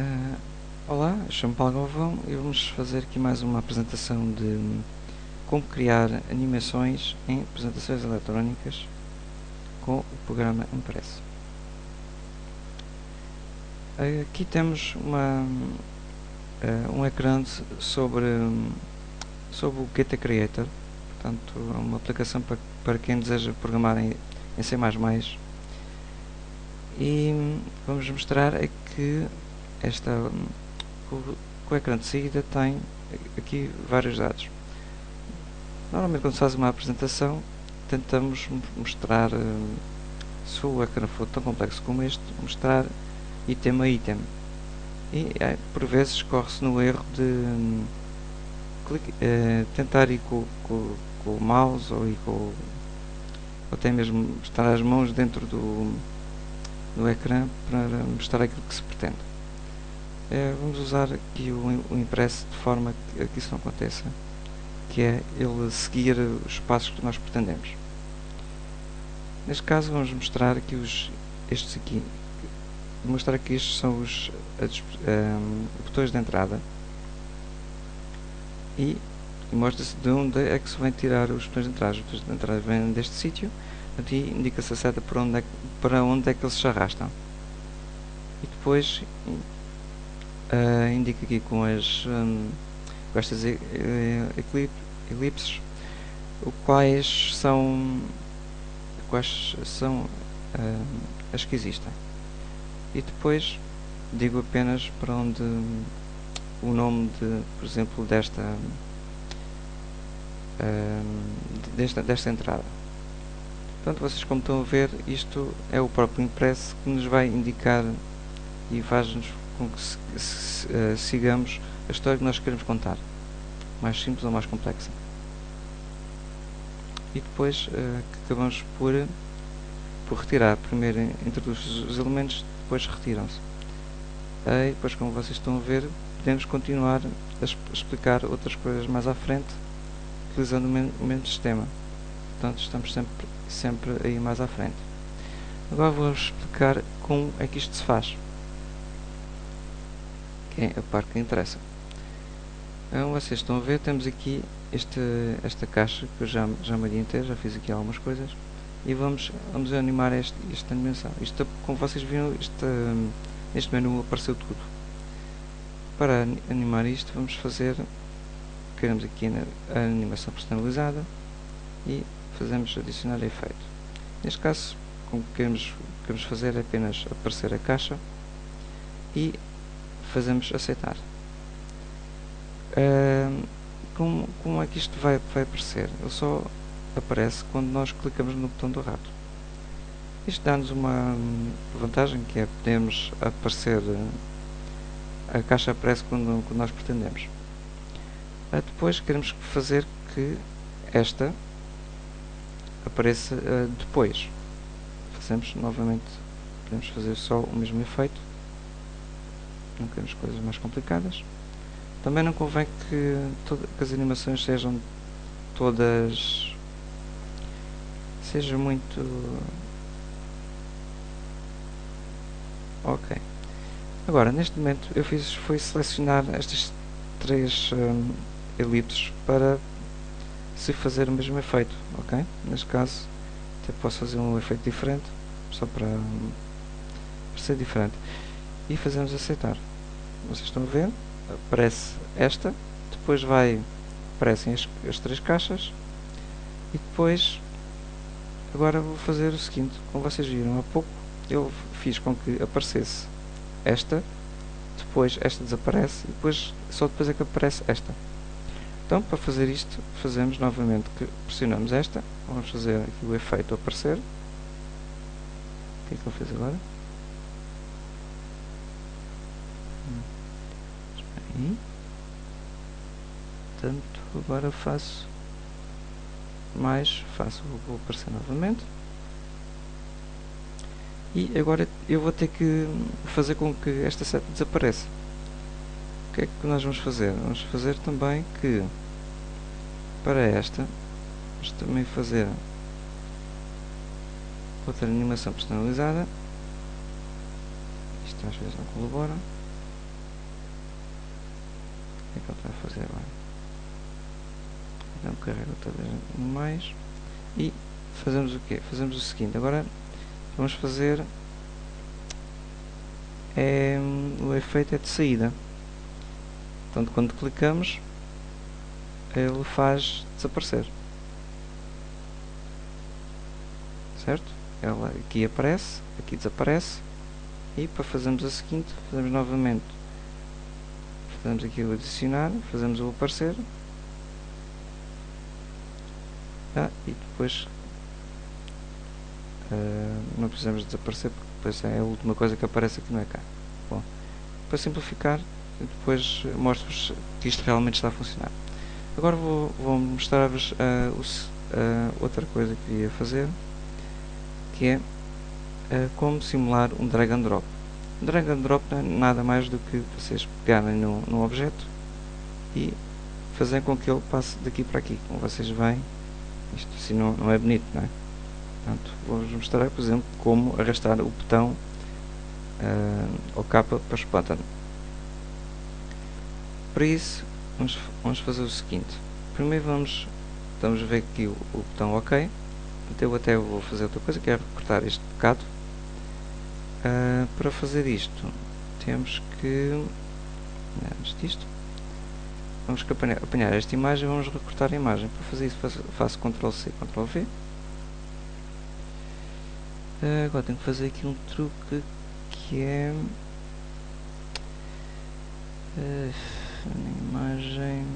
Uh, olá, chamo Paulo Galvão e vamos fazer aqui mais uma apresentação de como criar animações em apresentações eletrónicas com o programa Impress. Uh, aqui temos uma, uh, um ecrã sobre, sobre o GT Creator, portanto é uma aplicação para, para quem deseja programar em, em C++ e vamos mostrar é que esta o, o ecrã de saída tem aqui vários dados. Normalmente quando se faz uma apresentação tentamos mostrar, eh, se o ecrã for tão complexo como este, mostrar item a item. E é, por vezes corre-se no erro de clique, é, tentar ir com, com, com, o mouse ou, ir com, ou até mesmo estar as mãos dentro do, do ecrã para mostrar aquilo que se pretende. É, vamos usar aqui o, o impresso de forma que, que isso não aconteça, que é ele seguir os passos que nós pretendemos. Neste caso vamos mostrar aqui os, estes aqui, vou mostrar que estes são os um, botões de entrada e, e mostra-se de onde é que se vem tirar os botões de entrada. Os botões de entrada vêm deste sítio, aqui indica-se a seta para onde, é, para onde é que eles se arrastam. E depois uh, indica aqui com as um, com estas elipses quais são quais são uh, as que existem. E depois digo apenas para onde o nome de por exemplo desta desta, desta entrada. Portanto vocês como estão a ver isto é o próprio impresso que nos vai indicar e faz-nos com que uh, sigamos a história que nós queremos contar, mais simples ou mais complexa. E depois uh, acabamos por, por retirar. Primeiro introduz os elementos, depois retiram-se. E depois, como vocês estão a ver, podemos continuar a explicar outras coisas mais à frente, utilizando o mesmo, o mesmo sistema. Portanto, estamos sempre, sempre aí mais à frente. Agora vou explicar como é que isto se faz que é a parte que interessa. Então, vocês estão a ver, temos aqui este, esta caixa que eu já, já me adiantei, já fiz aqui algumas coisas e vamos, vamos animar este, esta animação. Isto, como vocês viram, este, este menu apareceu tudo. Para animar isto, vamos fazer, queremos aqui a animação personalizada e fazemos adicionar efeito. Neste caso, o que queremos, queremos fazer é apenas aparecer a caixa e fazemos aceitar. Uh, como, como é que isto vai, vai aparecer? Ele só aparece quando nós clicamos no botão do rato. Isto dá-nos uma vantagem que é podemos aparecer a caixa aparece quando, quando nós pretendemos. Uh, depois queremos fazer que esta apareça uh, depois. Fazemos novamente, podemos fazer só o mesmo efeito não queremos coisas mais complicadas. Também não convém que, que as animações sejam todas seja muito ok. Agora neste momento eu fiz foi selecionar estas três um, elipses para se fazer o mesmo efeito ok? Neste caso até posso fazer um efeito diferente só para, para ser diferente. E fazemos aceitar vocês estão a ver, aparece esta, depois vai, aparecem as, as três caixas e depois agora vou fazer o seguinte, como vocês viram há pouco, eu fiz com que aparecesse esta, depois esta desaparece e depois, só depois é que aparece esta. Então, para fazer isto, fazemos novamente que pressionamos esta, vamos fazer aqui o efeito aparecer. O que é que ele fez agora? Hum? Portanto, agora faço mais, faço, vou aparecer novamente. E agora eu vou ter que fazer com que esta seta desapareça. O que é que nós vamos fazer? Vamos fazer também que para esta, vamos também fazer outra animação personalizada. Isto às vezes não colabora. Que é que ele a fazer agora? Então carrega todas mais e fazemos o quê? Fazemos o seguinte, agora vamos fazer é, o efeito é de saída. Portanto, quando clicamos, ele faz desaparecer. Certo? Ela aqui aparece, aqui desaparece. E para fazermos a seguinte, fazemos novamente. Fazemos aqui o adicionar, fazemos o aparecer. Ah, e depois uh, não precisamos desaparecer porque depois é a última coisa que aparece aqui no ecrã. Bom, para simplificar, depois mostro-vos que isto realmente está a funcionar. Agora vou, vou mostrar-vos uh, uh, outra coisa que ia fazer, que é como simular um drag and drop. Drag and drop é nada mais do que vocês pegarem no, no objeto e fazer com que ele passe daqui para aqui. Como vocês veem, isto assim não, não é bonito, não é? Portanto, vou-vos mostrar, por exemplo, como arrastar o botão uh, ou capa para o button. Para isso, vamos, vamos fazer o seguinte. Primeiro vamos, vamos ver aqui o, o botão OK. Então eu até vou fazer outra coisa, que é recortar este bocado. Uh, para fazer isto, temos que... Antes disto, vamos apanhar, apanhar esta imagem vamos recortar a imagem. Para fazer isso faço, faço Ctrl C, Ctrl V. Uh, agora tenho que fazer aqui um truque que é... Uh, imagem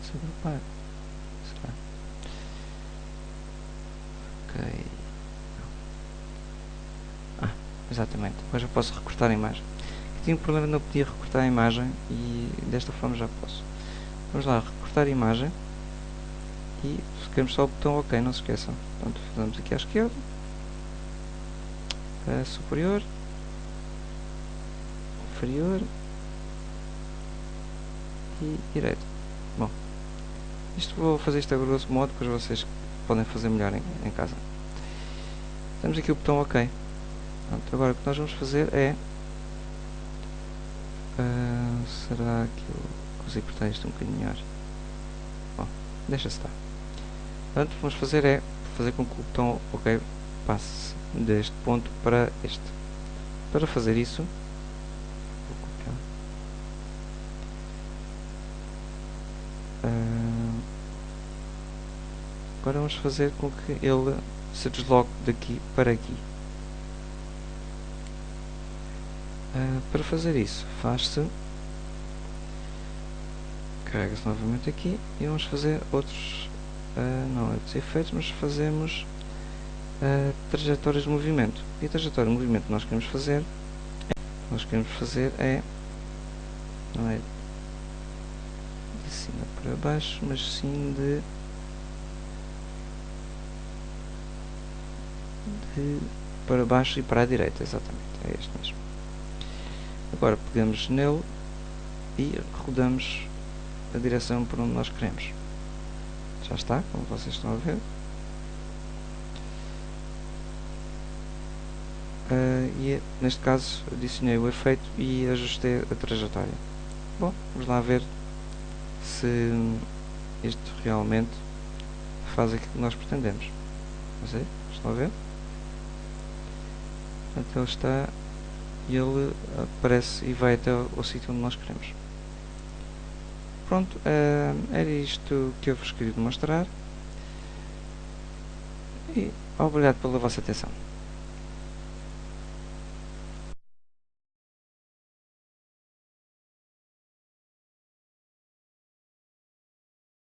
desagrupar será ok ah exatamente. Agora já posso recortar a imagem. Tinha um problema não podia recortar a imagem e desta forma já posso. Vamos lá recortar a imagem. E queremos só o botão ok não se esqueçam. Portanto fazemos aqui à esquerda. A superior. Inferior. E direito. Bom, isto vou fazer isto a grosso modo, depois vocês podem fazer melhor em, em casa. Temos aqui o botão OK. Pronto, agora o que nós vamos fazer é... Uh, será que eu consigo cortar isto um bocadinho melhor? Bom, deixa estar. Portanto, vamos fazer é fazer com que o botão OK passe deste ponto para este. Para fazer isso, Uh, agora vamos fazer com que ele se desloque daqui para aqui. Uh, para fazer isso, faz-se. Carrega-se novamente aqui e vamos fazer outros uh, não outros efeitos, mas fazemos uh, trajetórias de movimento. E a trajetória de movimento que nós queremos fazer nós queremos fazer é não é de cima para baixo, mas sim de, de para baixo e para a direita, exatamente, é este mesmo. Agora pegamos nele e rodamos a direção para onde nós queremos. Já está, como vocês estão a ver. Uh, e neste caso adicionei o efeito e ajustei a trajetória. Bom, vamos lá ver se isto realmente faz aquilo que nós pretendemos. Não estão a ver? Portanto, ele está e ele aparece e vai até o, sítio onde nós queremos. Pronto, uh, era isto que eu vos queria mostrar. E obrigado pela vossa atenção.